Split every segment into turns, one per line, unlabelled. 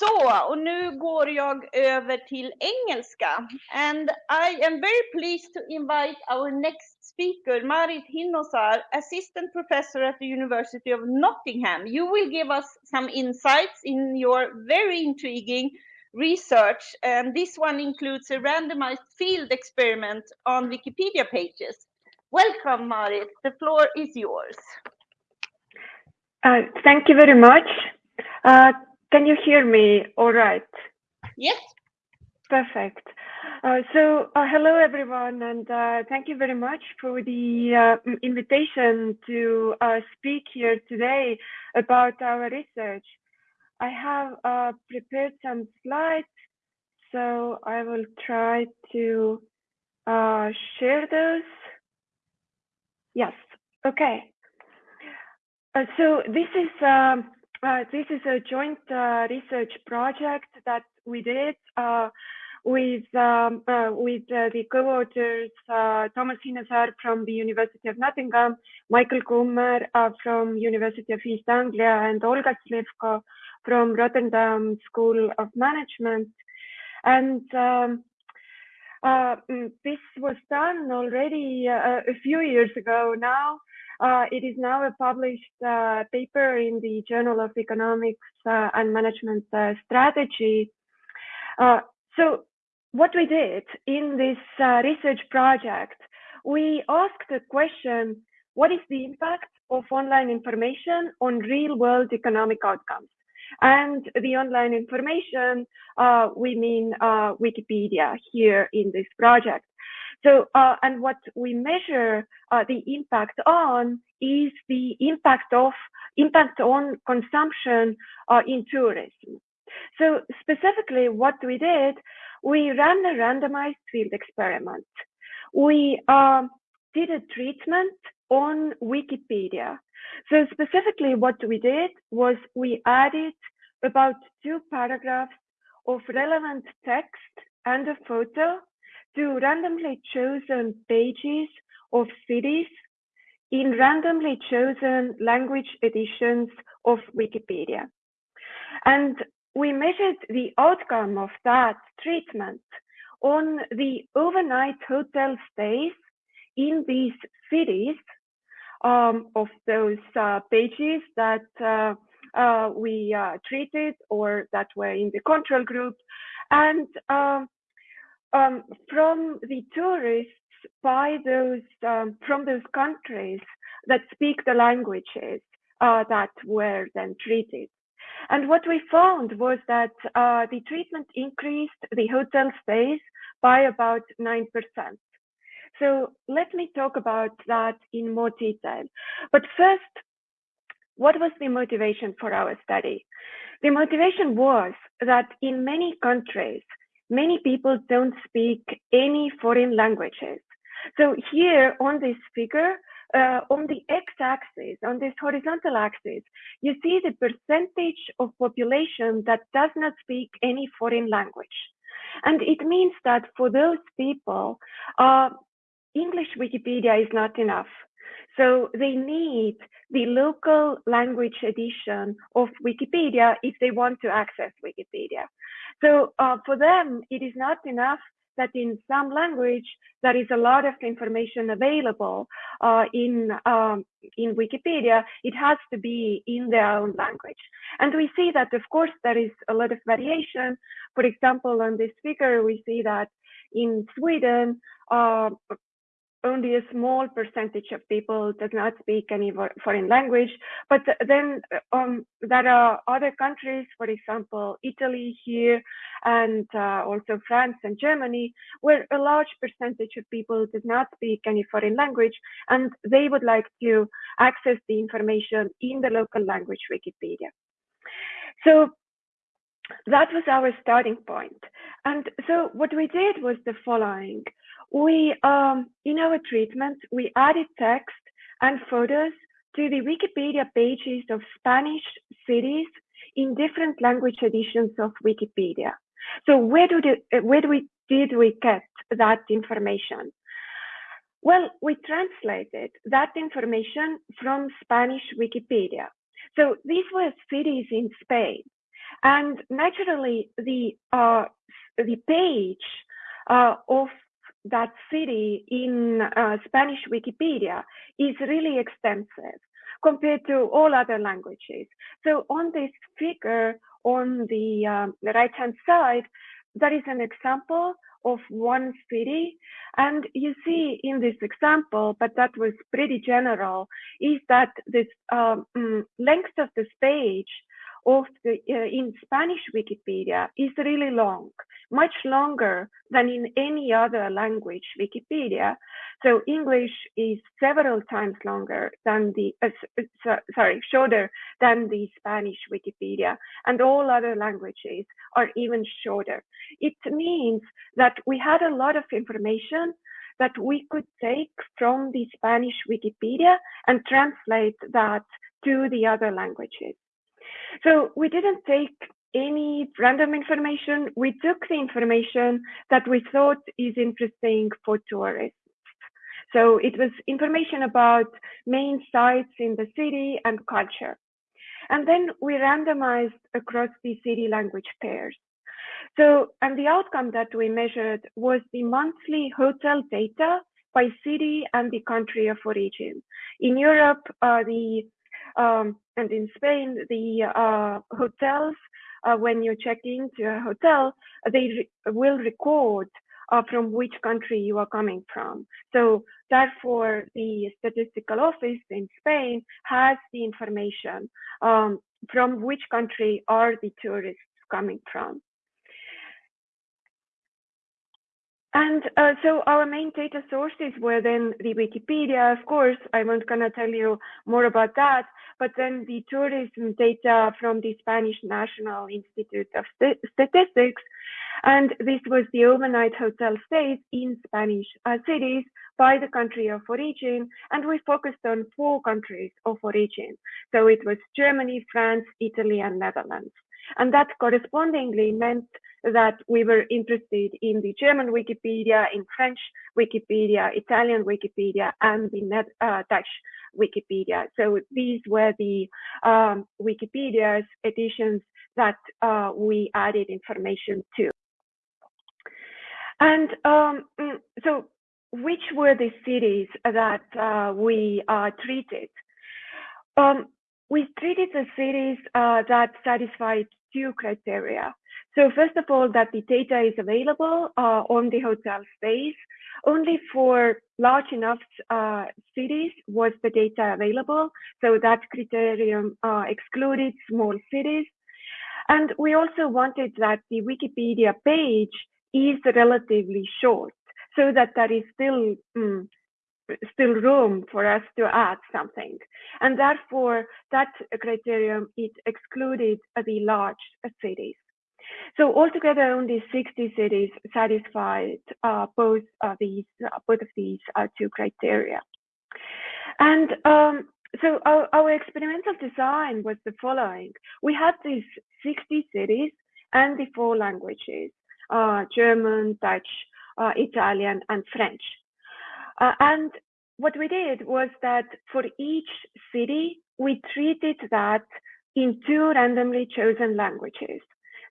Så, och nu går jag över till engelska. And I am very pleased to invite our next speaker, Marit Hinnosaar, Assistant Professor at the University of Nottingham. You will give us some insights in your very intriguing research, and this one includes a randomized field experiment on Wikipedia pages. Welcome, Marit. The floor is yours.
Uh, thank you very much. Uh, can you hear me all right?
Yes.
Perfect. Uh, so, uh, hello everyone, and uh, thank you very much for the uh, invitation to uh, speak here today about our research. I have uh, prepared some slides, so I will try to share those. Yes, okay. so this is um, uh, this is a joint uh, research project that we did uh, with um, uh, with uh, the co-authors uh, Toomas Hinnosaar from the University of Nottingham, Michael Kummer from University of East Anglia, and Olga Slivko from Rotterdam School of Management. And um, mm, this was done already a few years ago now. Uh, it is now a published uh, paper in the Journal of Economics uh, and Management uh, Strategy. Uh, so what we did in this uh, research project, we asked the question, what is the impact of online information on real world economic outcomes? And the online information, we mean Wikipedia here in this project. So, uh, and what we measure uh, the impact on is the impact of impact on consumption uh, in tourism. So specifically what we did, we ran a randomized field experiment. We um, did a treatment on Wikipedia. So specifically what we did was we added about two paragraphs of relevant text and a photo to randomly chosen pages of cities in randomly chosen language editions of Wikipedia. And we measured the outcome of that treatment on the overnight hotel stays in these cities um, of those uh, pages that uh, uh, we uh, treated or that were in the control group. And um, from the tourists by those um, from those countries that speak the languages uh, that were then treated. And what we found was that uh, the treatment increased the hotel stays by about 9%. So let me talk about that in more detail. But first, what was the motivation for our study? The motivation was that in many countries, many people don't speak any foreign languages. So here on this figure, uh, on the x-axis, on this horizontal axis, you see the percentage of population that does not speak any foreign language. And it means that for those people, uh, English Wikipedia is not enough. So they need the local language edition of Wikipedia if they want to access Wikipedia. So uh, for them, it is not enough that in some language there is a lot of information available uh, in um, in Wikipedia. It has to be in their own language, and we see that of course there is a lot of variation. For example, on this figure, we see that in Sweden, uh, only a small percentage of people does not speak any foreign language. But then um, there are other countries, for example, Italy here, and uh, also France and Germany, where a large percentage of people does not speak any foreign language, and they would like to access the information in the local language Wikipedia. So that was our starting point. And so what we did was the following we um, in our treatment we added text and photos to the Wikipedia pages of Spanish cities in different language editions of Wikipedia. So where do the, where do we did we get that information? Well, we translated that information from Spanish Wikipedia. So these were cities in Spain. And naturally, the uh, the page uh, of that city in uh, Spanish Wikipedia is really extensive compared to all other languages. So on this figure on the, um, the right hand side, that is an example of one city. And you see in this example, but that was pretty general, is that this um, mm, length of this page of the uh, in Spanish Wikipedia is really long, much longer than in any other language Wikipedia. So English is several times longer than the uh, so, sorry shorter than the Spanish Wikipedia, and all other languages are even shorter. It means that we had a lot of information that we could take from the Spanish Wikipedia and translate that to the other languages. So we didn't take any random information. We took the information that we thought is interesting for tourists. So it was information about main sites in the city and culture. And then we randomized across the city language pairs. So, and the outcome that we measured was the monthly hotel data by city and the country of origin. In Europe, uh, the um, and in Spain, the uh, hotels, uh, when you check into a hotel, they re will record uh, from which country you are coming from. So therefore, the statistical office in Spain has the information um, from which country are the tourists coming from. And uh, so our main data sources were then the Wikipedia, of course, I won't gonna tell you more about that, but then the tourism data from the Spanish National Institute of St Statistics. And this was the overnight hotel stays in Spanish uh, cities by the country of origin. And we focused on four countries of origin. So it was Germany, France, Italy, and Netherlands. And that correspondingly meant that we were interested in the German Wikipedia, in French Wikipedia, Italian Wikipedia, and the Net, uh, Dutch Wikipedia. So these were the um, Wikipedia's editions that uh, we added information to. And um, mm, so which were the cities that uh, we uh, treated? Um, we treated the cities uh, that satisfied two criteria. So first of all, that the data is available uh, on the hotel space. Only for large enough uh, cities was the data available. So that criterion uh, excluded small cities. And we also wanted that the Wikipedia page is relatively short so that there is still mm, still room for us to add something. And therefore, that criterion, it excluded the large cities. So altogether, only 60 cities satisfied uh, both of these, uh, both of these uh, two criteria. And um, so our, our, experimental design was the following. We had these 60 cities and the four languages, uh, German, Dutch, uh, Italian, and French. Uh, and what we did was that for each city, we treated that in two randomly chosen languages.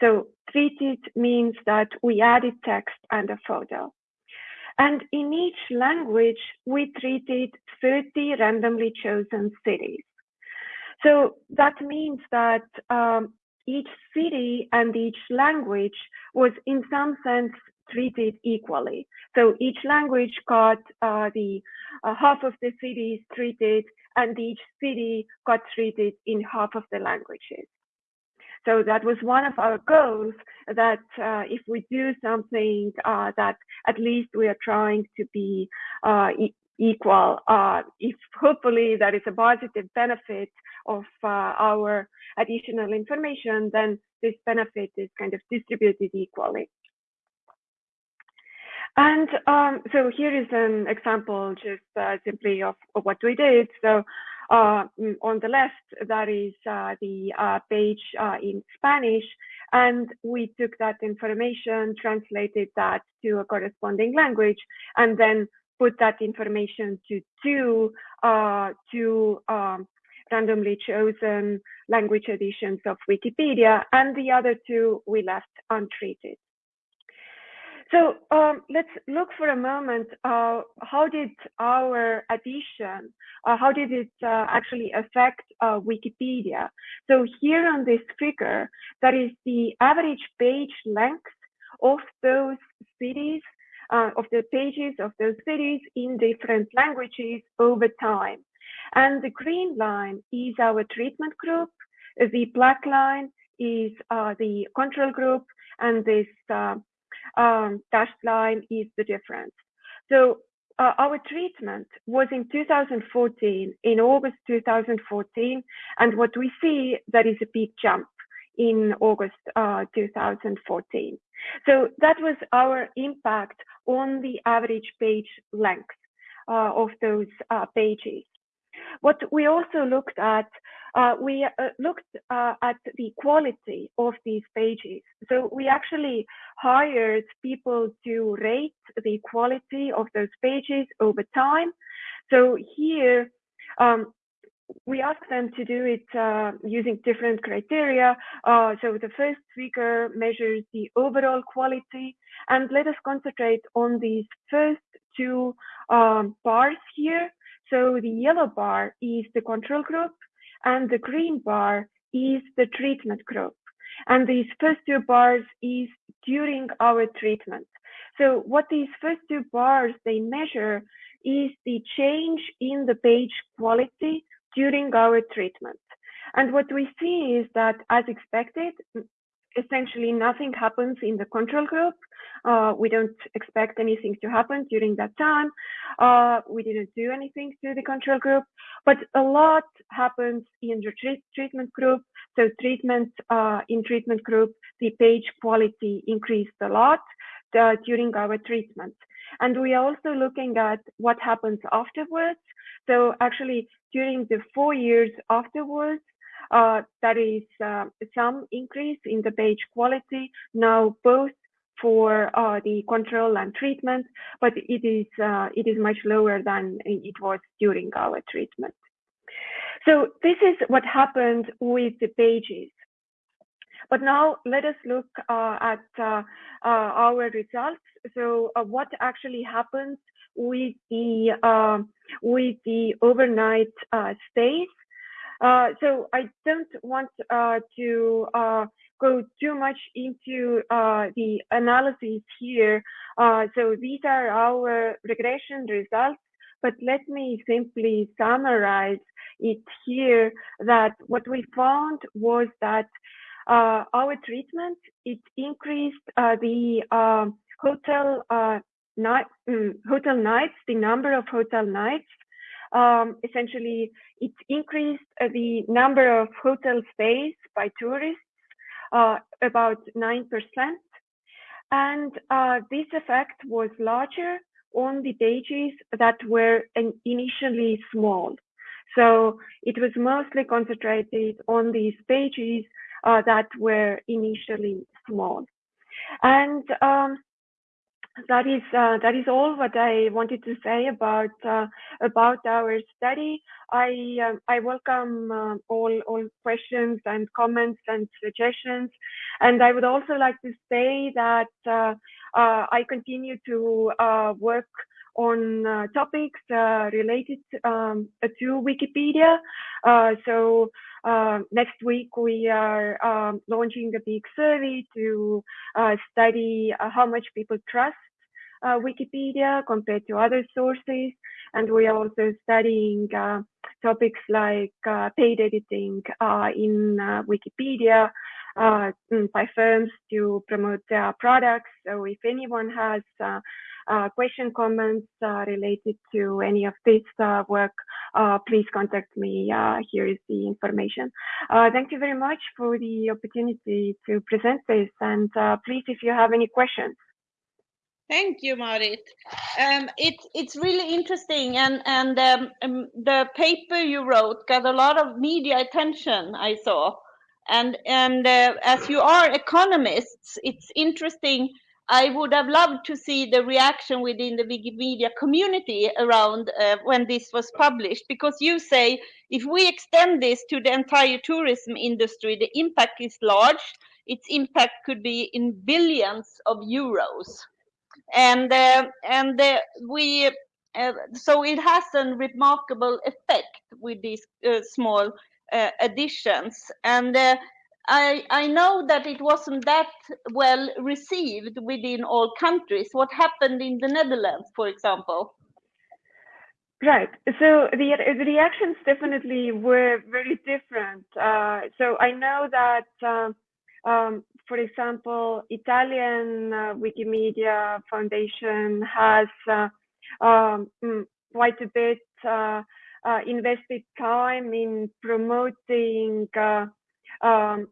So treated means that we added text and a photo. And in each language, we treated 30 randomly chosen cities. So that means that um, each city and each language was in some sense treated equally. So each language got uh, the uh, half of the cities treated and each city got treated in half of the languages. So that was one of our goals that uh, if we do something uh, that at least we are trying to be uh, e equal, uh, if hopefully that is a positive benefit of uh, our additional information, then this benefit is kind of distributed equally. And um, so here is an example just uh, simply of, of, what we did. So uh, mm, on the left, that is uh, the uh, page uh, in Spanish. And we took that information, translated that to a corresponding language, and then put that information to two, uh, two um, randomly chosen language editions of Wikipedia, and the other two we left untreated. So um, let's look for a moment. Uh, how did our addition, uh, how did it uh, actually affect uh, Wikipedia? So here on this figure, that is the average page length of those cities, uh, of the pages of those cities in different languages over time. And the green line is our treatment group. The black line is uh, the control group, and this um, dashed line is the difference. So uh, our treatment was in 2014, in August 2014, and what we see that is a big jump in August uh, 2014. So that was our impact on the average page length uh, of those uh, pages. What we also looked at uh, we uh, looked uh, at the quality of these pages. So we actually hired people to rate the quality of those pages over time. So here, um, we asked them to do it uh, using different criteria. Uh, so the first figure measures the overall quality, and let us concentrate on these first two um, bars here. So the yellow bar is the control group, and the green bar is the treatment group. And these first two bars is during our treatment. So what these first two bars, they measure is the change in the page quality during our treatment. And what we see is that as expected, essentially nothing happens in the control group. Uh, we don't expect anything to happen during that time. Uh, we didn't do anything to the control group, but a lot happens in the treat treatment group. So treatment uh, in treatment group, the page quality increased a lot uh, during our treatment. And we are also looking at what happens afterwards. So actually during the four years afterwards, there is uh, some increase in the page quality now both for uh, the control and treatment, but it is uh, it is much lower than it was during our treatment. So this is what happened with the pages. But now let us look uh, at uh, our results. So what actually happens with the with the overnight stays uh, so I don't want uh, to uh, go too much into uh, the analysis here. Uh, so these are our regression results, but let me simply summarize it here that what we found was that our treatment, it increased the um, hotel night, mm, hotel nights, the number of hotel nights um, essentially it increased the number of hotel stays by tourists uh, about 9%. And uh, this effect was larger on the pages that were initially small. So it was mostly concentrated on these pages uh, that were initially small. And um, that is uh, that is all what I wanted to say about uh, about our study. I uh, I welcome uh, all all questions and comments and suggestions, and I would also like to say that uh, uh, I continue to work on topics related um, to Wikipedia. so. Next week, we are um, launching a big survey to study how much people trust uh, Wikipedia compared to other sources. And we are also studying uh, topics like uh, paid editing uh, in uh, Wikipedia uh, by firms to promote their products. So if anyone has question, comments related to any of this work, please contact me. here is the information. thank you very much for the opportunity to present this. And please, if you have any questions.
Thank you, Marit. Um, it, it's really interesting, and and um, um, the paper you wrote got a lot of media attention. I saw, and and uh, as you are economists, it's interesting I would have loved to see the reaction within the Wikimedia community around uh, when this was published, because you say if we extend this to the entire tourism industry, the impact is large. Its impact could be in billions of euros, and uh, and uh, we uh, so it has a remarkable effect with these uh, small uh, additions and I, I know that it wasn't that well received within all countries. What happened in the Netherlands, for example?
Right. So the, the reactions definitely were very different. Uh, so I know that, uh, um, for example, Italian uh, Wikimedia Foundation has uh, um, mm, quite a bit uh, uh, invested time in promoting um,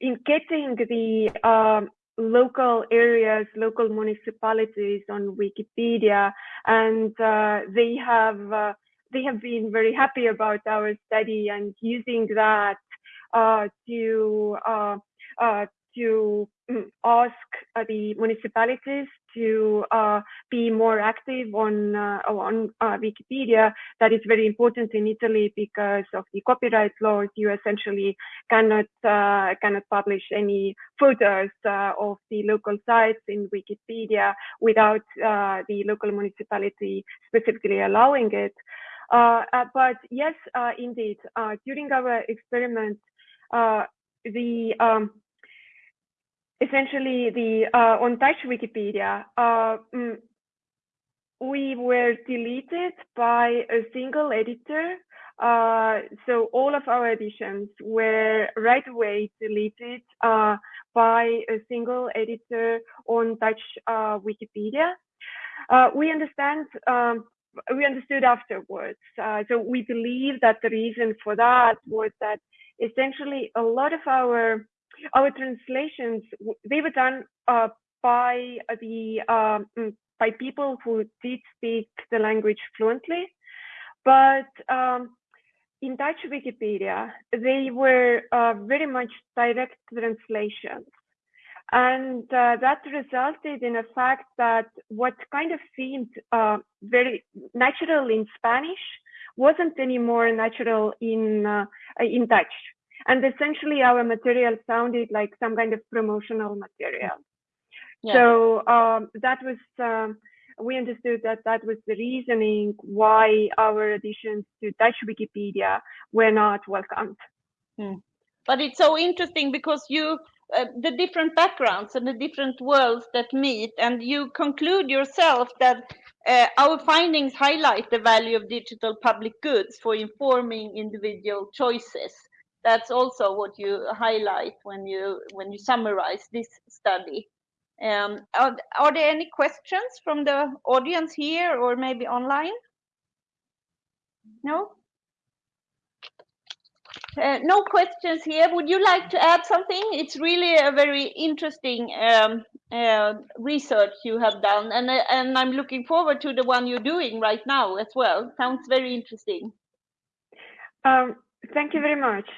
in getting the um, local areas, local municipalities on Wikipedia, and uh, they have uh, they have been very happy about our study and using that uh, to uh, uh, to mm, ask uh, the municipalities to uh, be more active on uh, on uh, Wikipedia. That is very important in Italy because of the copyright laws. You essentially cannot uh, cannot publish any photos uh, of the local sites in Wikipedia without the local municipality specifically allowing it. but yes, indeed, during our experiment, the um, essentially the uh, on Dutch Wikipedia, uh, mm, we were deleted by a single editor. Uh, so all of our editions were right away deleted uh, by a single editor on Dutch uh, Wikipedia. Uh, we understand. Um, we understood afterwards. so we believe that the reason for that was that essentially a lot of our our translations they were done uh, by the um, mm, by people who did speak the language fluently, but um, in Dutch Wikipedia they were uh, very much direct translations, and uh, that resulted in a fact that what kind of seemed uh, very natural in Spanish wasn't anymore natural in uh, in Dutch and essentially our material sounded like some kind of promotional material. Yeah. So um, that was um, we understood that that was the reasoning why our additions to Dutch Wikipedia were not welcomed.
Hmm. But it's so interesting because you uh, the different backgrounds and the different worlds that meet, and you conclude yourself that uh, our findings highlight the value of digital public goods for informing individual choices that's also what you highlight when you when you summarize this study. Um, are, are there any questions from the audience here or maybe online? No? Uh, no questions here. Would you like to add something? It's really a very interesting um, uh, research you have done, and uh, and I'm looking forward to the one you're doing right now as well. Sounds very interesting.
Um, thank you very much.